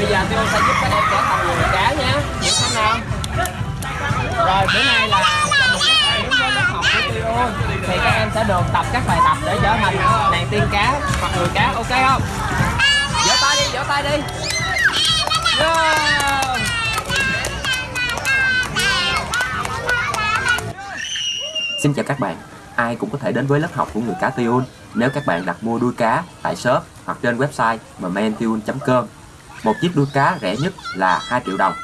bây giờ tôi sẽ giúp các em trở thành người cá nhé. Hiểu không? Nào rồi bữa nay là đúng với lớp học của Tiêu thì các em sẽ được tập các bài tập để trở thành nàng tiên cá hoặc người cá ok không? Vỗ tay đi vỗ tay đi. Yeah. Xin chào các bạn, ai cũng có thể đến với lớp học của người cá Tiun nếu các bạn đặt mua đuôi cá tại shop hoặc trên website mmentune.com. Một chiếc đuôi cá rẻ nhất là 2 triệu đồng.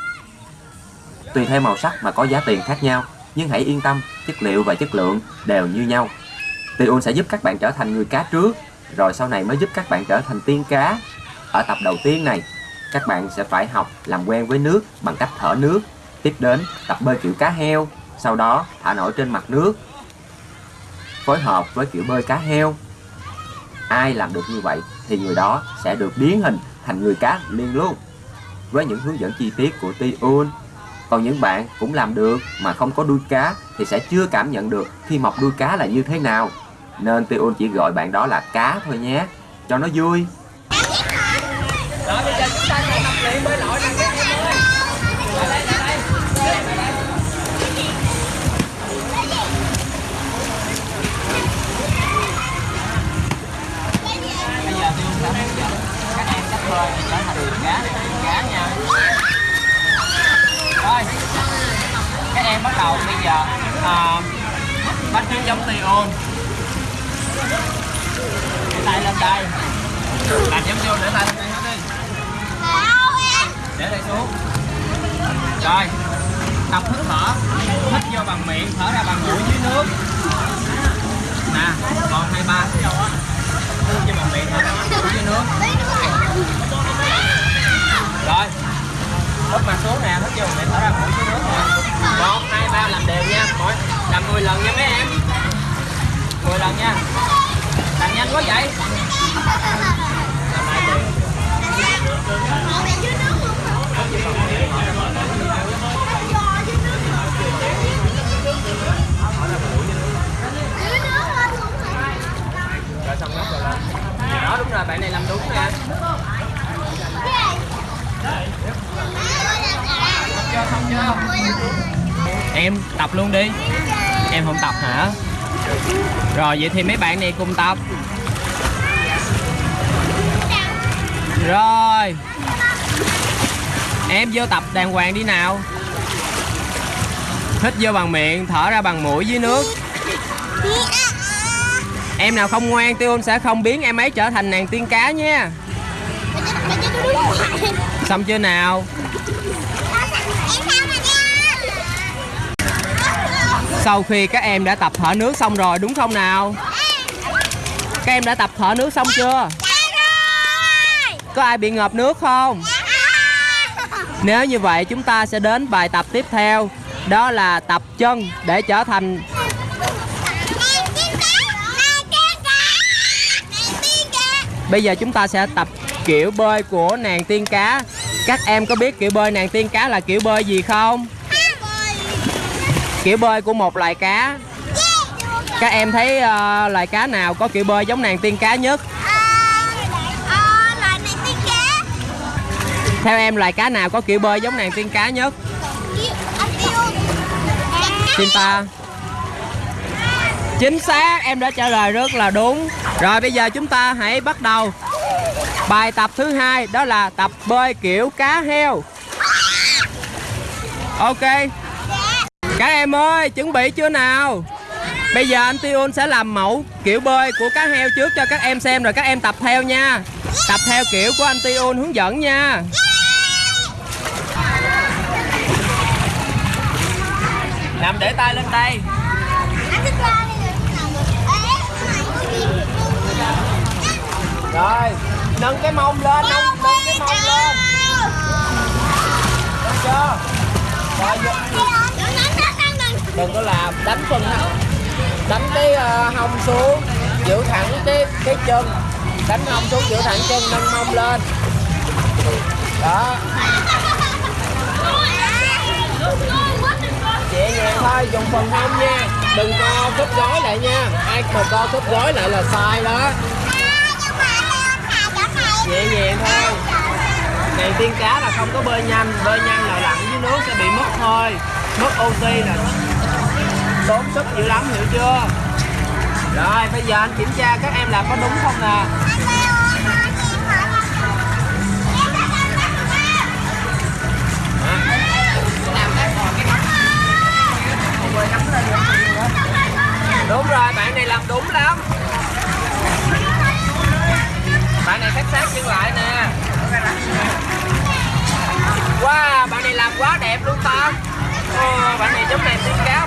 Tùy theo màu sắc mà có giá tiền khác nhau, nhưng hãy yên tâm, chất liệu và chất lượng đều như nhau. Tiun sẽ giúp các bạn trở thành người cá trước, rồi sau này mới giúp các bạn trở thành tiên cá. Ở tập đầu tiên này, các bạn sẽ phải học làm quen với nước bằng cách thở nước, tiếp đến tập bơi kiểu cá heo, sau đó thả nổi trên mặt nước phối hợp với kiểu bơi cá heo ai làm được như vậy thì người đó sẽ được biến hình thành người cá liền luôn. Với những hướng dẫn chi tiết của Tiun còn những bạn cũng làm được mà không có đuôi cá thì sẽ chưa cảm nhận được khi mọc đuôi cá là như thế nào. Nên Tiun chỉ gọi bạn đó là cá thôi nhé. Cho nó vui. Mỗi làm 10 lần nha mấy em. 10 lần nha. Làm nhanh quá vậy. Rồi xong nhấc rồi lên đó, đúng rồi, bạn này làm đúng nè em tập luôn đi em không tập hả? Rồi vậy thì mấy bạn này cùng tập. Rồi. Em vô tập đàng hoàng đi nào. Hít vô bằng miệng thở ra bằng mũi dưới nước. Em nào không ngoan tiêu sẽ không biến em ấy trở thành nàng tiên cá nha. Xong chưa nào sau khi các em đã tập thở nước xong rồi, đúng không nào? Các em đã tập thở nước xong chưa? Có ai bị ngợp nước không? Nếu như vậy, chúng ta sẽ đến bài tập tiếp theo. Đó là tập chân để trở thành Bây giờ chúng ta sẽ tập kiểu bơi của nàng tiên cá. Các em có biết kiểu bơi nàng tiên cá là kiểu bơi gì không? Kiểu bơi của một loài cá. Các em thấy uh, loài cá nào có kiểu bơi giống nàng tiên cá nhất? Theo em loài cá nào có kiểu bơi giống nàng tiên cá nhất? Sinta Chính xác, em đã trả lời rất là đúng. Rồi bây giờ chúng ta hãy bắt đầu. Bài tập thứ hai đó là tập bơi kiểu cá heo. Ok. Các em ơi, chuẩn bị chưa nào? Bây giờ anh Tion sẽ làm mẫu kiểu bơi của cá heo trước cho các em xem Rồi các em tập theo nha. Tập theo kiểu của anh Tion hướng dẫn nha. Nằm để tay lên đây Rồi, nâng cái mông lên, nâng, nâng cái mông lên. Đánh phần đánh cái uh, hông xuống giữ thẳng cái cái chân. Đánh hông xuống giữ thẳng chân nâng mông lên. Đó. Nhẹ nhàng thôi dùng phần hông nha. Đừng co khớp gối lại nha. Ai mà co khớp gối lại là sai đó. Nhẹ nhàng thôi. Này tiên cá là không có bơi nhanh. Bơi nhanh là lặn dưới nước sẽ bị mất thôi. Mất oxy là tốn sức dữ lắm, hiểu chưa? Rồi, bây giờ anh kiểm tra các em làm có đúng không nè? Đúng rồi, bạn này làm đúng lắm. Bạn này sát sát chân lại nè. Wow, bạn này làm quá đẹp luôn ta. Oh bạn này giống này tiên cá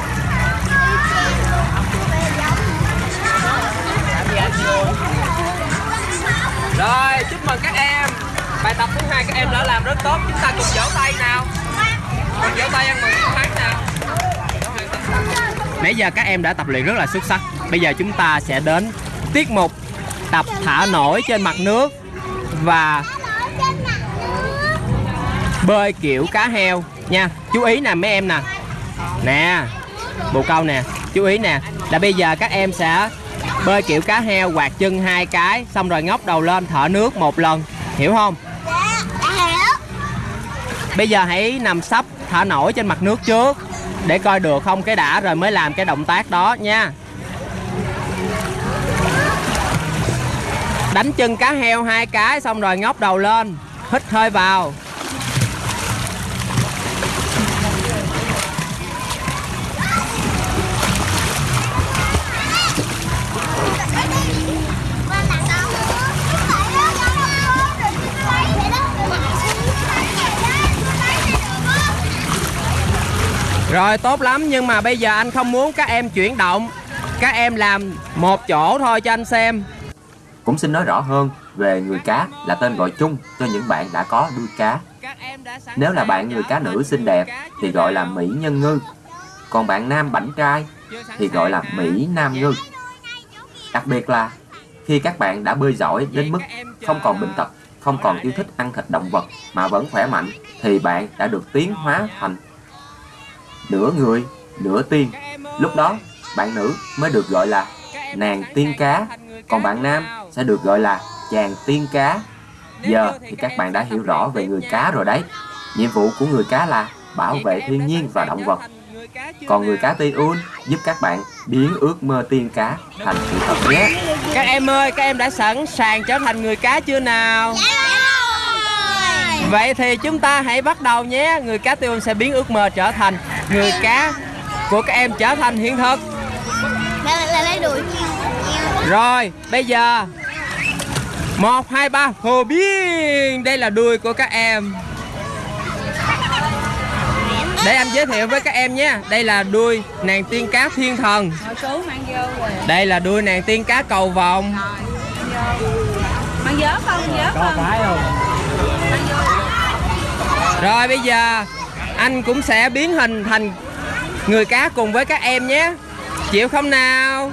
rồi, chúc mừng các em. Bài tập thứ hai các em đã làm rất tốt. Chúng ta cùng vỗ tay nào. Cùng vỗ tay ăn mừng chiến thắng nào. Nãy giờ các em đã tập luyện rất là xuất sắc. Bây giờ chúng ta sẽ đến tiết mục tập thả nổi trên mặt nước Và bơi kiểu cá heo nha. Chú ý nè, mấy em nè. Nè, Bồ câu nè. Chú ý nè. Là bây giờ các em sẽ bơi kiểu cá heo, quạt chân hai cái, Xong rồi ngóc đầu lên, thở nước một lần. Hiểu không? Bây giờ hãy nằm sấp, thở nổi trên mặt nước trước, để coi được không cái đã, rồi mới làm cái động tác đó nha. Đánh chân cá heo hai cái, xong rồi ngóc đầu lên, hít hơi vào. Rồi tốt lắm nhưng mà bây giờ anh không muốn các em chuyển động Các em làm một chỗ thôi cho anh xem Cũng xin nói rõ hơn về người cá là tên gọi chung cho những bạn đã có đuôi cá. Nếu là bạn người cá nữ xinh đẹp thì gọi là mỹ nhân ngư. Còn bạn nam bảnh trai thì gọi là mỹ nam ngư. Đặc biệt là khi các bạn đã bơi giỏi đến mức không còn bệnh tật, không còn yêu thích ăn thịt động vật mà vẫn khỏe mạnh thì bạn đã được tiến hóa thành nửa người, nửa tiên. Lúc đó, bạn nữ mới được gọi là nàng tiên cá, còn bạn nam sẽ được gọi là chàng tiên cá. Giờ thì các bạn đã hiểu rõ về người cá rồi đấy. Nhiệm vụ của người cá là bảo vệ thiên nhiên và động vật. Còn người cá Tiun giúp các bạn biến ước mơ tiên cá thành sự thật nhé. Các em ơi, các em đã sẵn sàng trở thành người cá chưa nào? Vậy thì chúng ta hãy bắt đầu nhé Người cá Tiun sẽ biến ước mơ trở thành Người cá của các em trở thành hiện thực. Rồi, bây giờ một hai ba hồ biên Đây là đuôi của các em. Để anh giới thiệu với các em nhé. Đây là đuôi nàng tiên cá thiên thần. Đây là đuôi nàng tiên cá cầu không? Rồi bây giờ anh cũng sẽ biến hình thành người cá cùng với các em nhé. Chịu không nào?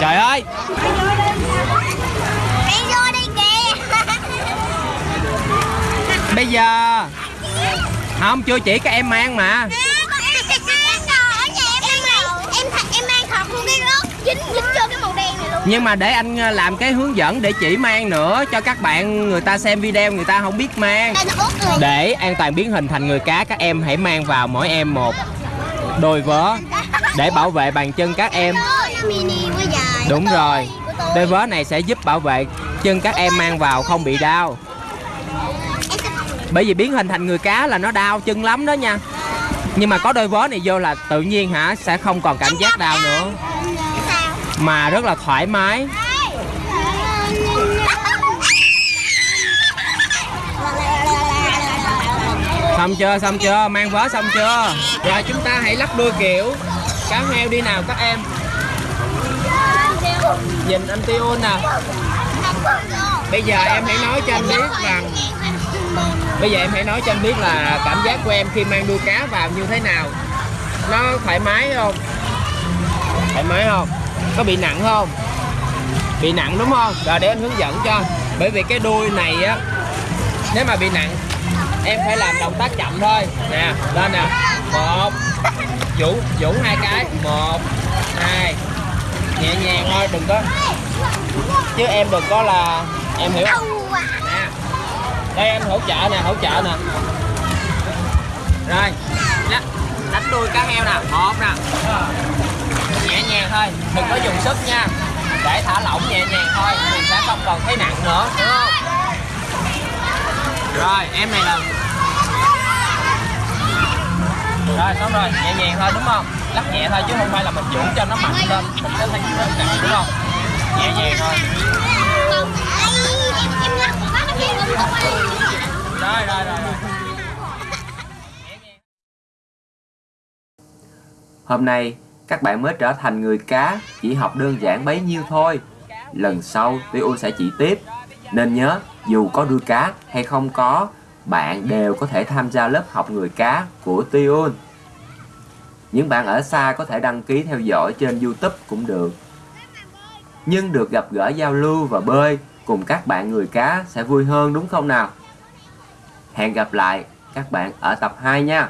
Trời ơi! Bây giờ Không chưa chỉ các em mang mà Nhưng mà để anh ờ, làm cái hướng dẫn để chỉ mang nữa Cho các bạn người ta xem video người ta không biết mang. Để an toàn biến hình thành người cá Các em hãy mang vào mỗi em một đôi vớ Để bảo vệ bàn chân các em. Đúng rồi. Đôi vớ này sẽ giúp bảo vệ chân các em mang vào không bị đau. Bởi vì biến hình thành người cá là nó đau chân lắm đó nha. Nhưng mà có đôi vớ này vô là tự nhiên hả? Sẽ không còn cảm giác đau nữa mà rất là thoải mái. Xong chưa, xong chưa, mang vớ xong chưa? Rồi chúng ta hãy lắp đuôi kiểu. Cá heo đi nào các em. Nhìn anh Tiêu nè. Bây giờ em hãy nói cho anh biết rằng Bây giờ em hãy nói cho anh biết là cảm giác của em khi mang đuôi cá vào như thế nào. Nó thoải mái không? Thoải mái không? Có bị nặng không? Bị nặng đúng không? Rồi để anh hướng dẫn cho. Bởi vì cái đuôi này á Nếu mà bị nặng Em phải làm động tác chậm thôi. Nè, lên nè. Một. Vũ, vũ hai cái. Một Hai. Nhẹ nhàng thôi, đừng có. Chứ em đừng có là Em hiểu không? Nè. Đây em hỗ trợ nè hỗ trợ nè. Rồi. Đánh, đuôi cá heo nè. Một nè nhẹ nhàng thôi, đừng có dùng sức nha. Để thả lỏng nhẹ nhàng thôi, mình sẽ không còn thấy nặng nữa, hiểu không? Rồi, em này là rồi, xong rồi, nhẹ nhàng thôi, đúng không? Lắc nhẹ thôi, chứ không phải là mình dũng cho nó mạnh lên, mình sẽ thấy nó nặng, đúng không? Nhẹ nhàng thôi. Rồi rồi rồi rồi. Hôm nay các bạn mới trở thành người cá chỉ học đơn giản bấy nhiêu thôi. Lần sau Tiêu sẽ chỉ tiếp. Nên nhớ dù có đuôi cá hay không có, bạn đều có thể tham gia lớp học người cá của Tiun. Những bạn ở xa có thể đăng ký theo dõi trên YouTube cũng được. Nhưng được gặp gỡ giao lưu và bơi cùng các bạn người cá sẽ vui hơn đúng không nào? Hẹn gặp lại các bạn ở tập 2 nha.